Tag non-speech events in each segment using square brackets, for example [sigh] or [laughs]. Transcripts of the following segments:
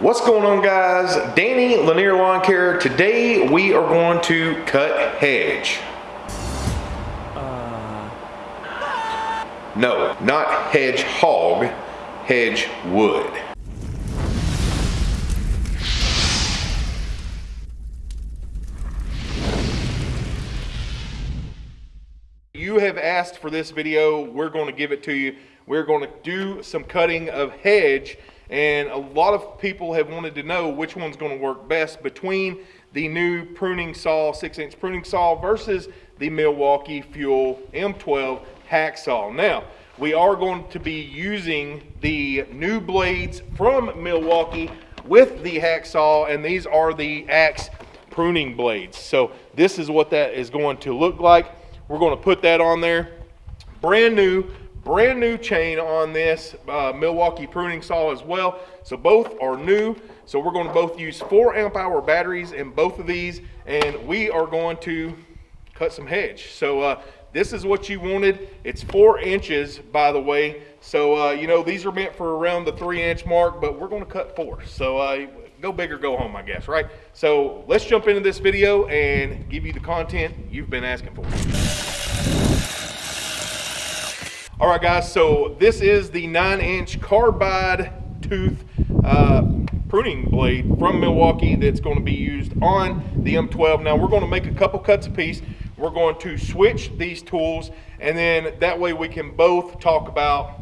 What's going on guys? Danny Lanier Lawn Care. Today we are going to cut hedge. No, not hedge hog, hedge wood. You have asked for this video, we're going to give it to you. We're going to do some cutting of hedge and a lot of people have wanted to know which one's going to work best between the new pruning saw, six inch pruning saw versus the Milwaukee Fuel M12 Hackzall. Now, we are going to be using the new blades from Milwaukee with the Hackzall and these are the AX pruning blades. So this is what that is going to look like. We're going to put that on there. Brand new, brand new chain on this uh, Milwaukee pruning saw as well. So both are new. So we're going to both use four amp hour batteries in both of these and we are going to cut some hedge. So uh, this is what you wanted. It's four inches, by the way. So, uh, you know, these are meant for around the three inch mark, but we're going to cut four. So uh, go big or go home, I guess, right? So let's jump into this video and give you the content you've been asking for. All right, guys, so this is the nine inch carbide tooth uh, pruning blade from Milwaukee that's going to be used on the M12. Now we're going to make a couple cuts a piece. We're going to switch these tools and then that way we can both talk about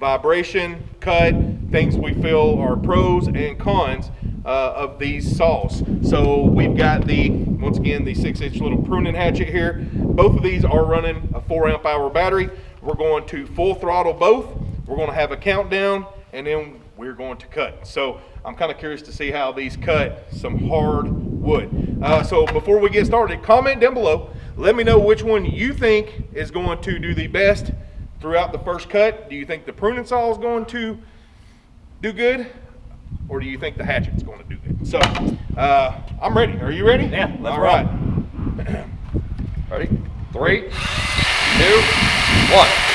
vibration, cut, things we feel are pros and cons uh, of these saws. So we've got the, once again, the six inch little pruning hatchet here. Both of these are running a four amp hour battery. We're going to full throttle both. We're going to have a countdown and then we're going to cut. So I'm kind of curious to see how these cut some hard wood. Uh, so before we get started, comment down below. Let me know which one you think is going to do the best throughout the first cut. Do you think the pruning saw is going to do good? Or do you think the hatchet's going to do good? So uh, I'm ready. Are you ready? Yeah, let's All right. Ready? Three, two, one.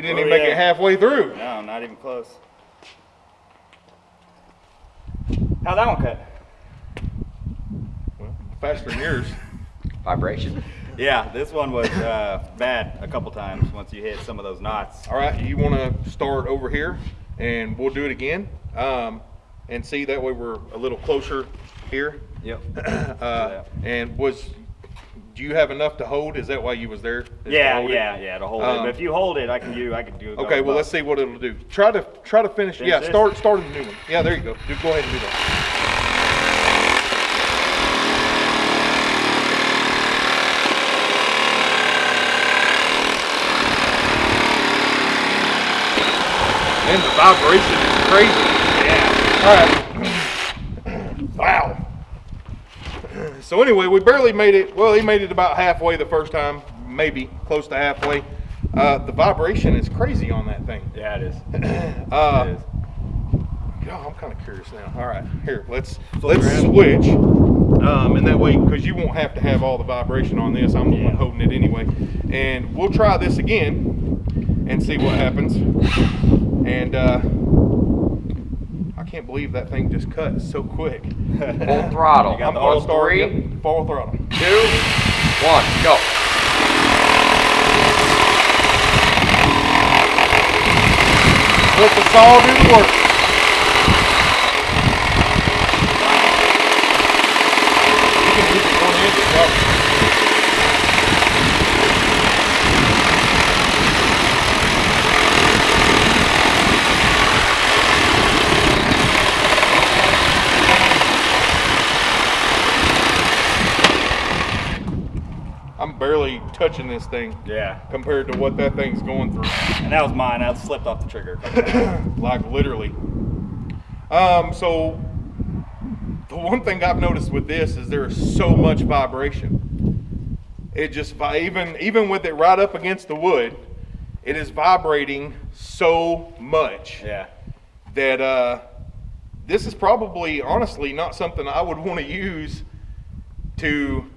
He didn't Oh, even make yeah. it halfway through. No, not even close. How'd that one cut? Well, faster than yours. [laughs] vibration. Yeah, this one was uh, bad a couple times once you hit some of those knots. All right, you want to start over here, and we'll do it again, um, and see that way we're a little closer here. Yep. [clears throat] Uh, and was, do you have enough to hold? Is that why you was there? Is Yeah, hold it? yeah, yeah, to hold it. Um, But if you hold it, I can do, I can do. Okay, well let's see what it'll do. Try to try to finish. Finish yeah, this? start start a new one. Yeah, there you go. Just go ahead and do that. And the vibration is crazy. Yeah. All right. Wow. So anyway, we barely made it. Well, he made it about halfway the first time, maybe close to halfway. Uh, the vibration is crazy on that thing. Yeah, it is. Uh, [clears throat] it is. God, I'm kind of curious now. All right, here, let's Flip let's switch, um, and that way, because you won't have to have all the vibration on this. I'm the one Yeah. holding it anyway, and we'll try this again and see what happens. And uh, can't believe that thing just cut so quick. Full throttle. [laughs] I'm the gonna whole start three? yep, full throttle. Two, one, go. Let the saw do the work. You can use it one inch, probably. I'm barely touching this thing Yeah. compared to what that thing's going through. And that was mine. I slipped off the trigger. a couple times. [coughs] like literally. Um, so the one thing I've noticed with this is there is so much vibration. It just even even with it right up against the wood, it is vibrating so much Yeah. that uh, this is probably honestly not something I would want to use to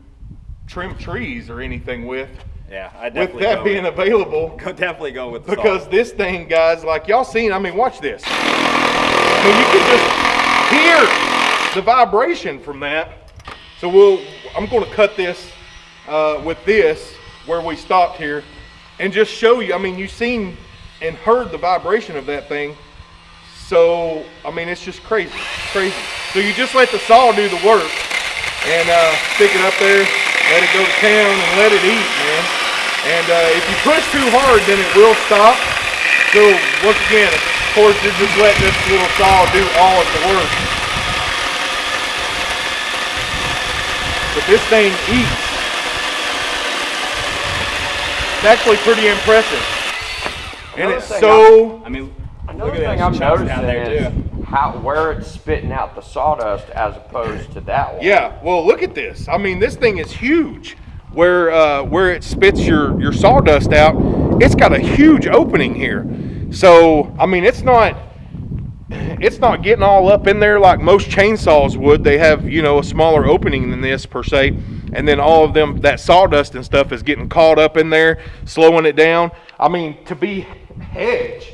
trim trees or anything with. Yeah. I With that being with, available, go, definitely go with the because salt. this thing, guys, like y'all seen, I mean, watch this. I mean, you can just hear the vibration from that. So we'll, I'm going to cut this uh, with this where we stopped here, and just show you. I mean, you've seen and heard the vibration of that thing. So I mean, it's just crazy, crazy. So you just let the saw do the work, and uh, stick it up there, let it go to town, and let it eat, man. And uh, if you push too hard, then it will stop. So once again, of course, you're just letting this little saw do all of the work. But this thing eats. It's actually pretty impressive. And Another it's so I mean, Another look at thing those I'm chunks noticing down there is too. How where it's spitting out the sawdust as opposed to that one. Yeah, well, look at this. I mean, this thing is huge. Where uh, where it spits your your sawdust out, it's got a huge opening here. So I mean, it's not it's not getting all up in there like most chainsaws would. They have you know a smaller opening than this per se, and then all of them that sawdust and stuff is getting caught up in there, slowing it down. I mean, to be hedge,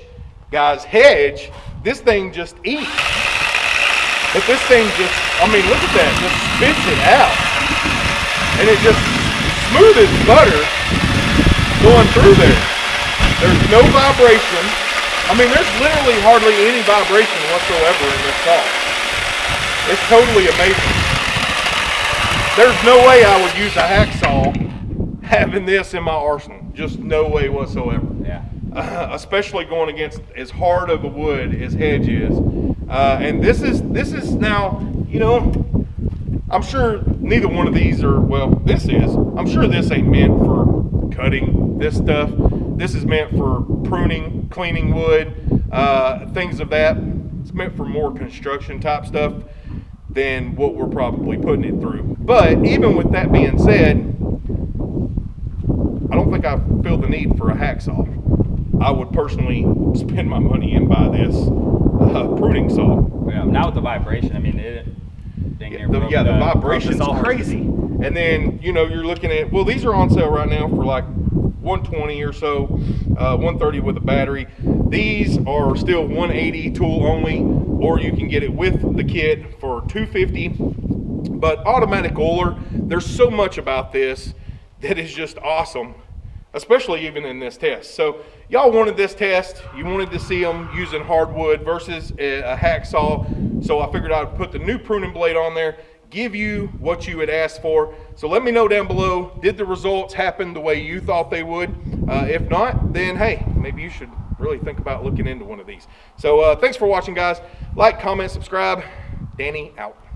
guys, hedge. This thing just eats. But this thing just, I mean, look at that, just spits it out. And it just smooth as butter going through there. There's no vibration. I mean, there's literally hardly any vibration whatsoever in this saw. It's totally amazing. There's no way I would use a Hackzall having this in my arsenal. Just no way whatsoever. [laughs] especially going against as hard of a wood as hedge is. Uh, and this is this is now, you know, I'm sure neither one of these are well. This is. I'm sure this ain't meant for cutting this stuff. This is meant for pruning, cleaning wood, uh, things of that. It's meant for more construction type stuff than what we're probably putting it through. But even with that being said, I don't think I feel the need for a Hackzall. I would personally spend my money and buy this uh, pruning saw. Yeah. Now with the vibration, I mean, it. dang near The- yeah, the broke vibration's sawhorses. crazy. And then you know you're looking at well, these are on sale right now for like 120 or so, uh, 130 with a battery. These are still 180 tool only, or you can get it with the kit for 250. But automatic oiler, there's so much about this that is just awesome, especially even in this test. So y'all wanted this test, you wanted to see them using hardwood versus a, Hackzall. So I figured I'd put the new pruning blade on there, give you what you had asked for. So let me know down below, did the results happen the way you thought they would? Uh, if not, then hey, maybe you should really think about looking into one of these. So uh, thanks for watching guys. Like, comment, subscribe. Danny out.